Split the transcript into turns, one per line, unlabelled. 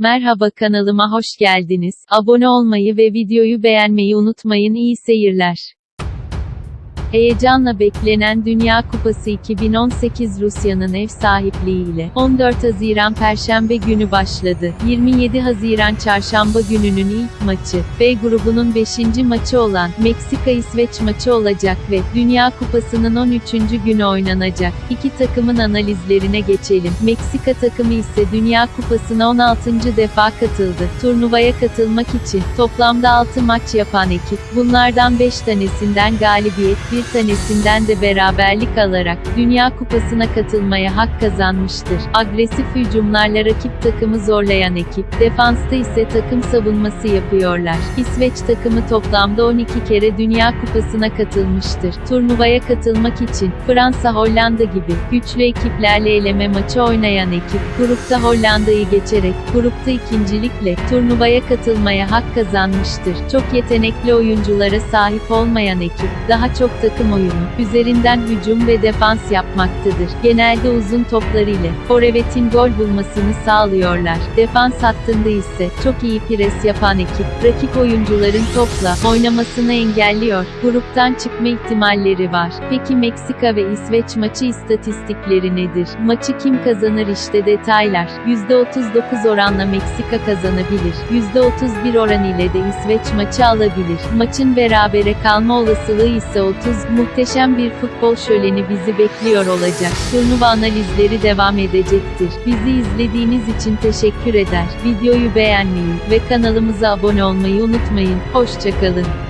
Merhaba kanalıma hoş geldiniz. Abone olmayı ve videoyu beğenmeyi unutmayın. İyi seyirler. Heyecanla beklenen Dünya Kupası 2018 Rusya'nın ev sahipliğiyle 14 Haziran Perşembe günü başladı. 27 Haziran Çarşamba gününün ilk maçı, B grubunun 5. maçı olan Meksika-İsveç maçı olacak ve Dünya Kupası'nın 13. günü oynanacak. İki takımın analizlerine geçelim. Meksika takımı ise Dünya Kupası'na 16. defa katıldı. Turnuvaya katılmak için toplamda 6 maç yapan ekip, bunlardan 5 tanesinden galibiyet, bir tanesinden de beraberlik alarak Dünya Kupası'na katılmaya hak kazanmıştır. Agresif hücumlarla rakip takımı zorlayan ekip, defansta ise takım savunması yapıyorlar. İsveç takımı toplamda 12 kere Dünya Kupası'na katılmıştır. Turnuvaya katılmak için Fransa Hollanda gibi güçlü ekiplerle eleme maçı oynayan ekip, grupta Hollanda'yı geçerek grupta ikincilikle turnuvaya katılmaya hak kazanmıştır. Çok yetenekli oyunculara sahip olmayan ekip, daha çok takım oyunu, üzerinden hücum ve defans yapmaktadır. Genelde uzun toplar ile forvetin gol bulmasını sağlıyorlar. Defans hattında ise çok iyi pres yapan ekip, rakip oyuncuların topla oynamasını engelliyor. Gruptan çıkma ihtimalleri var. Peki Meksika ve İsveç maçı istatistikleri nedir? Maçı kim kazanır işte detaylar. %39 oranla Meksika kazanabilir. %31 oran ile de İsveç maçı alabilir. Maçın berabere kalma olasılığı ise 30. Muhteşem bir futbol şöleni bizi bekliyor olacak. Turnuva analizleri devam edecektir. Bizi izlediğiniz için teşekkür eder. Videoyu beğenmeyi ve kanalımıza abone olmayı unutmayın. Hoşçakalın.